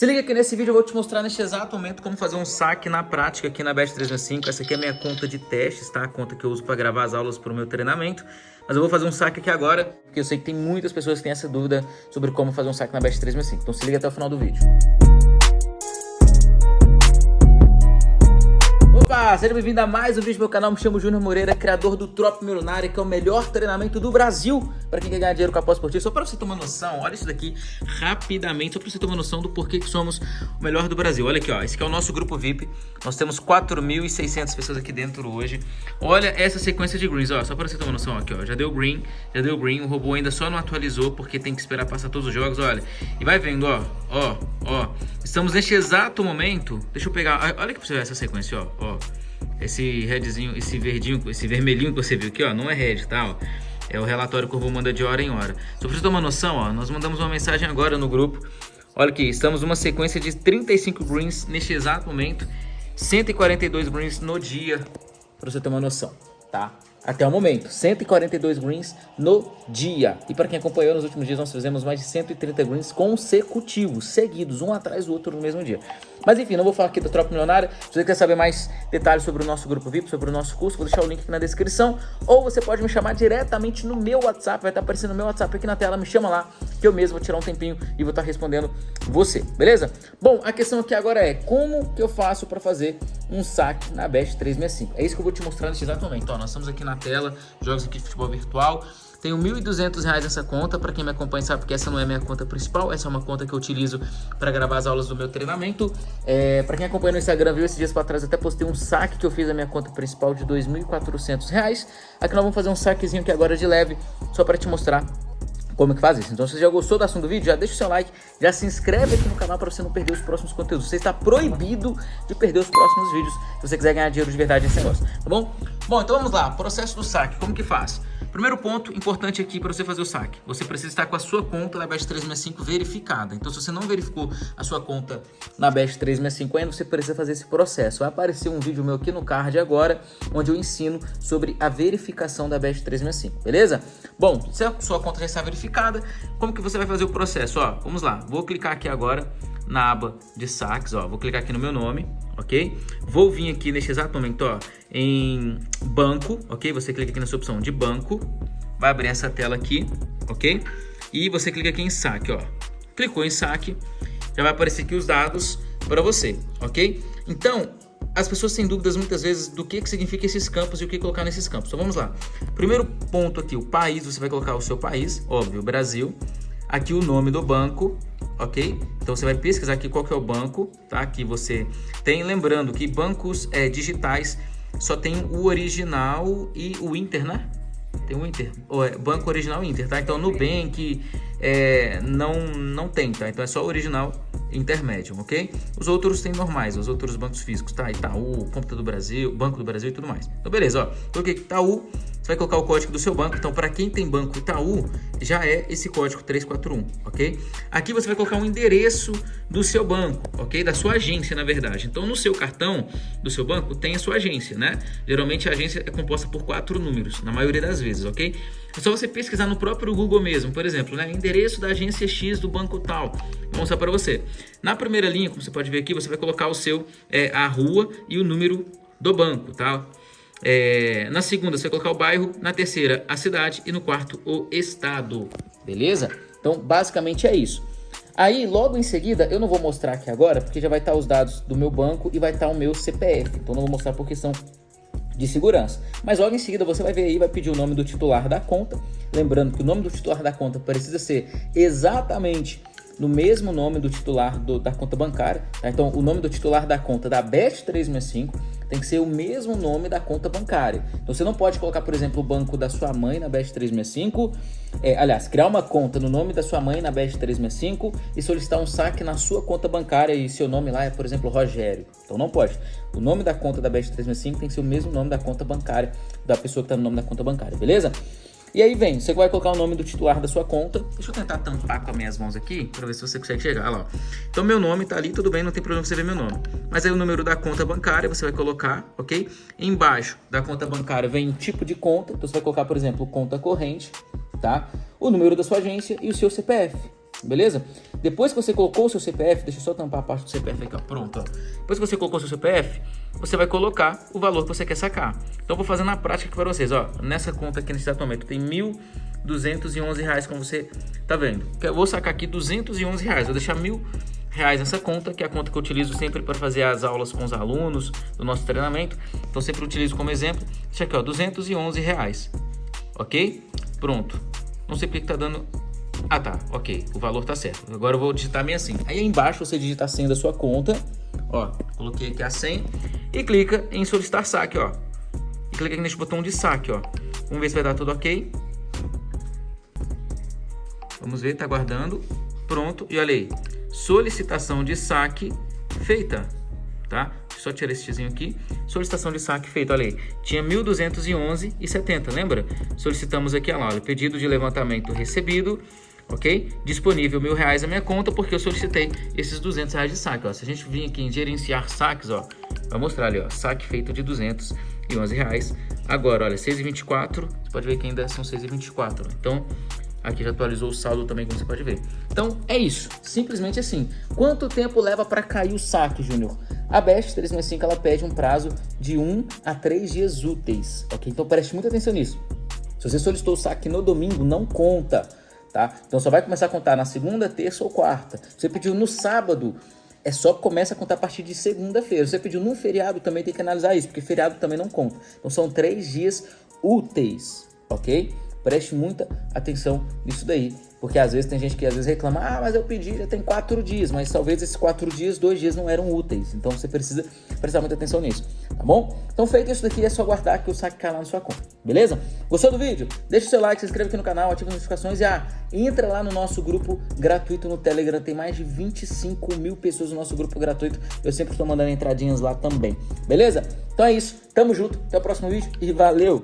Se liga que nesse vídeo eu vou te mostrar neste exato momento como fazer um saque na prática aqui na Bet365. Essa aqui é a minha conta de testes, tá? A conta que eu uso para gravar as aulas para o meu treinamento. Mas eu vou fazer um saque aqui agora, porque eu sei que tem muitas pessoas que têm essa dúvida sobre como fazer um saque na Bet365. Então se liga até o final do vídeo. Seja bem-vindo a mais um vídeo do meu canal, me chamo Júnior Moreira, criador do Trop Milionário, que é o melhor treinamento do Brasil para quem quer ganhar dinheiro com a pós esportiva. Só para você uma noção, olha isso daqui rapidamente, só para você uma noção do porquê que somos o melhor do Brasil. Olha aqui, ó, esse aqui é o nosso grupo VIP, nós temos 4.600 pessoas aqui dentro hoje. Olha essa sequência de greens, ó, só para você uma noção, aqui, ó, já deu green, já deu green, o robô ainda só não atualizou porque tem que esperar passar todos os jogos, olha. E vai vendo, ó, ó, ó, estamos neste exato momento, deixa eu pegar, olha aqui pra você ver essa sequência, ó, ó. Esse redzinho, esse verdinho, esse vermelhinho que você viu aqui, ó, não é red, tá? Ó. É o relatório que o robô manda de hora em hora. Só pra você ter uma noção, ó, nós mandamos uma mensagem agora no grupo. Olha aqui, estamos numa sequência de 35 greens neste exato momento. 142 greens no dia, pra você ter uma noção, tá? Até o momento, 142 greens no dia. E para quem acompanhou nos últimos dias, nós fizemos mais de 130 greens consecutivos, seguidos, um atrás do outro no mesmo dia. Mas enfim, não vou falar aqui do Tropa Milionário. Se você quer saber mais detalhes sobre o nosso grupo VIP, sobre o nosso curso, vou deixar o link aqui na descrição. Ou você pode me chamar diretamente no meu WhatsApp, vai estar aparecendo no meu WhatsApp aqui na tela. Me chama lá, que eu mesmo vou tirar um tempinho e vou estar respondendo você, beleza? Bom, a questão aqui agora é como que eu faço para fazer um saque na Best 365. É isso que eu vou te mostrar nesse exato momento. Ó, nós estamos aqui na tela, jogos aqui de futebol virtual. Tenho R$ 1.200 nessa conta, para quem me acompanha sabe que essa não é minha conta principal, essa é uma conta que eu utilizo para gravar as aulas do meu treinamento. É, para quem acompanha no Instagram, viu esses dias para trás, até postei um saque que eu fiz da minha conta principal de R$ 2.400. Aqui nós vamos fazer um saquezinho aqui agora de leve, só para te mostrar como que faz isso. Então se você já gostou do assunto do vídeo, já deixa o seu like, já se inscreve aqui no canal para você não perder os próximos conteúdos. Você está proibido de perder os próximos vídeos se você quiser ganhar dinheiro de verdade nesse negócio, tá bom? Bom, então vamos lá, processo do saque, como que faz? Primeiro ponto importante aqui para você fazer o saque. Você precisa estar com a sua conta da Best 365 verificada. Então, se você não verificou a sua conta na Best 365 ainda, você precisa fazer esse processo. Vai aparecer um vídeo meu aqui no card agora, onde eu ensino sobre a verificação da Best 365, beleza? Bom, se a sua conta já está verificada, como que você vai fazer o processo? Ó, vamos lá, vou clicar aqui agora na aba de saques, ó, vou clicar aqui no meu nome, ok? Vou vir aqui neste exato momento, ó, em banco, ok? Você clica aqui nessa opção de banco, vai abrir essa tela aqui, ok? E você clica aqui em saque, ó. Clicou em saque, já vai aparecer aqui os dados para você, ok? Então, as pessoas têm dúvidas muitas vezes do que, que significa esses campos e o que colocar nesses campos. Então vamos lá. Primeiro ponto aqui, o país, você vai colocar o seu país, óbvio, Brasil. Aqui o nome do banco, ok? Então você vai pesquisar aqui qual que é o banco, tá? Que você tem, lembrando que bancos é, digitais só tem o original e o Inter, né? Tem o Inter, é, banco original Inter, tá? Então Nubank é, não, não tem, tá? Então é só original intermédio, ok? Os outros tem normais, os outros bancos físicos, tá? Itaú, Conta do Brasil, Banco do Brasil e tudo mais. Então beleza, ó. Coloquei Itaú, você vai colocar o código do seu banco. Então, para quem tem banco Itaú, já é esse código 341, ok? Aqui você vai colocar um endereço do seu banco, ok? Da sua agência, na verdade. Então, no seu cartão do seu banco, tem a sua agência, né? Geralmente, a agência é composta por quatro números, na maioria das vezes, ok? É só você pesquisar no próprio Google mesmo, por exemplo, né? Endereço da agência X do banco tal. Vou mostrar para você. Na primeira linha, como você pode ver aqui, você vai colocar o seu, é, a rua e o número do banco, tá? É, na segunda, você colocar o bairro. Na terceira, a cidade. E no quarto, o estado. Beleza? Então, basicamente é isso. Aí, logo em seguida, eu não vou mostrar aqui agora, porque já vai estar os dados do meu banco e vai estar o meu CPF. Então, não vou mostrar por questão de segurança. Mas logo em seguida, você vai ver aí, vai pedir o nome do titular da conta. Lembrando que o nome do titular da conta precisa ser exatamente no mesmo nome do titular do, da conta bancária. Tá? Então, o nome do titular da conta da Bet365 tem que ser o mesmo nome da conta bancária. Então você não pode colocar, por exemplo, o banco da sua mãe na Best 365, é, aliás, criar uma conta no nome da sua mãe na Best 365 e solicitar um saque na sua conta bancária e seu nome lá é, por exemplo, Rogério. Então não pode. O nome da conta da Best 365 tem que ser o mesmo nome da conta bancária da pessoa que está no nome da conta bancária, beleza? E aí vem, você vai colocar o nome do titular da sua conta. Deixa eu tentar tampar com as minhas mãos aqui, para ver se você consegue chegar. Olha lá. Então meu nome tá ali, tudo bem, não tem problema você ver meu nome. Mas aí o número da conta bancária você vai colocar, ok? Embaixo da conta bancária vem o tipo de conta. Então você vai colocar, por exemplo, conta corrente, tá? O número da sua agência e o seu CPF. Beleza? Depois que você colocou o seu CPF, deixa eu só tampar a parte do CPF aqui, ó. Pronto, ó. Depois que você colocou o seu CPF, você vai colocar o valor que você quer sacar. Então, eu vou fazer na prática aqui para vocês, ó. Nessa conta aqui nesse exato momento tem R$ 1.211, como você tá vendo. Eu vou sacar aqui 211 reais. vou deixar mil reais nessa conta, que é a conta que eu utilizo sempre para fazer as aulas com os alunos do nosso treinamento. Então, sempre utilizo como exemplo. Deixa aqui, ó, 211 reais. Ok? Pronto. Não sei porque que tá dando ah, tá. Ok. O valor tá certo. Agora eu vou digitar minha senha. Aí embaixo você digita a senha da sua conta. Ó, coloquei aqui a senha. E clica em solicitar saque, ó. E clica aqui nesse botão de saque, ó. Vamos ver se vai dar tudo ok. Vamos ver, tá guardando. Pronto. E olha aí. Solicitação de saque feita. Tá? Só tirar esse xizinho aqui. Solicitação de saque feita, olha aí. Tinha 1.211,70, lembra? Solicitamos aqui, olha lá, pedido de levantamento recebido ok? Disponível mil reais na minha conta porque eu solicitei esses 200 reais de saque, ó. Se a gente vir aqui em gerenciar saques, ó, vai mostrar ali, ó, saque feito de 211 reais. Agora, olha, 6,24, você pode ver que ainda são 6,24, então aqui já atualizou o saldo também, como você pode ver. Então, é isso, simplesmente assim. Quanto tempo leva para cair o saque, Júnior? A Best 365, ela pede um prazo de 1 a 3 dias úteis, ok? Então preste muita atenção nisso. Se você solicitou o saque no domingo, não conta tá? Então só vai começar a contar na segunda, terça ou quarta. Você pediu no sábado, é só começa a contar a partir de segunda-feira. Você pediu num feriado, também tem que analisar isso, porque feriado também não conta. Então são três dias úteis, ok? Preste muita atenção nisso daí. Porque às vezes tem gente que às vezes reclama, ah, mas eu pedi já tem quatro dias, mas talvez esses quatro dias, dois dias não eram úteis. Então você precisa prestar muita atenção nisso, tá bom? Então feito isso daqui, é só guardar que o saque cai lá na sua conta, beleza? Gostou do vídeo? Deixa o seu like, se inscreve aqui no canal, ativa as notificações e ah, entra lá no nosso grupo gratuito no Telegram. Tem mais de 25 mil pessoas no nosso grupo gratuito. Eu sempre estou mandando entradinhas lá também, beleza? Então é isso, tamo junto, até o próximo vídeo e valeu!